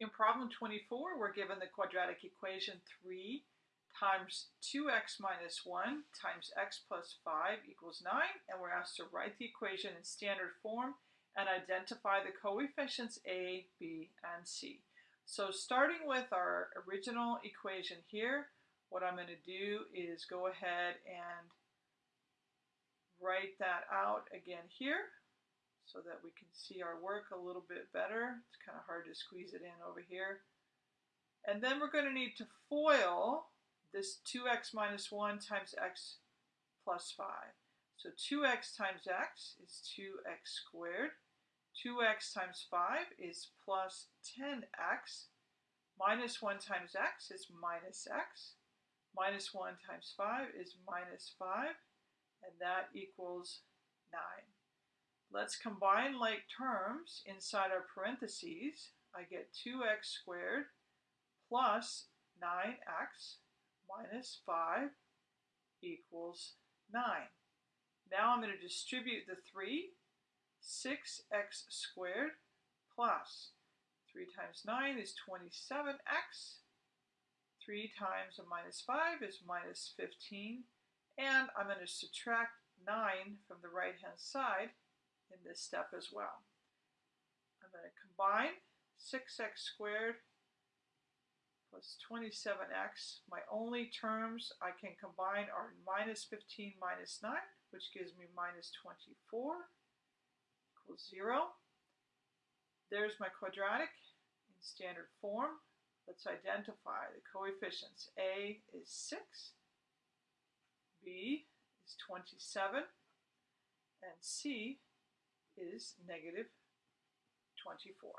In problem 24, we're given the quadratic equation 3 times 2x minus 1 times x plus 5 equals 9, and we're asked to write the equation in standard form and identify the coefficients a, b, and c. So starting with our original equation here, what I'm going to do is go ahead and write that out again here so that we can see our work a little bit better. It's kind of hard to squeeze it in over here. And then we're going to need to FOIL this 2x minus 1 times x plus 5. So 2x times x is 2x squared. 2x times 5 is plus 10x. Minus 1 times x is minus x. Minus 1 times 5 is minus 5. And that equals 9. Let's combine like terms inside our parentheses. I get 2x squared plus 9x minus 5 equals 9. Now I'm going to distribute the 3. 6x squared plus 3 times 9 is 27x. 3 times a minus 5 is minus 15. And I'm going to subtract 9 from the right-hand side in this step as well. I'm going to combine 6x squared plus 27x. My only terms I can combine are minus 15 minus 9, which gives me minus 24 equals 0. There's my quadratic in standard form. Let's identify the coefficients. A is 6, B is 27, and C is negative 24.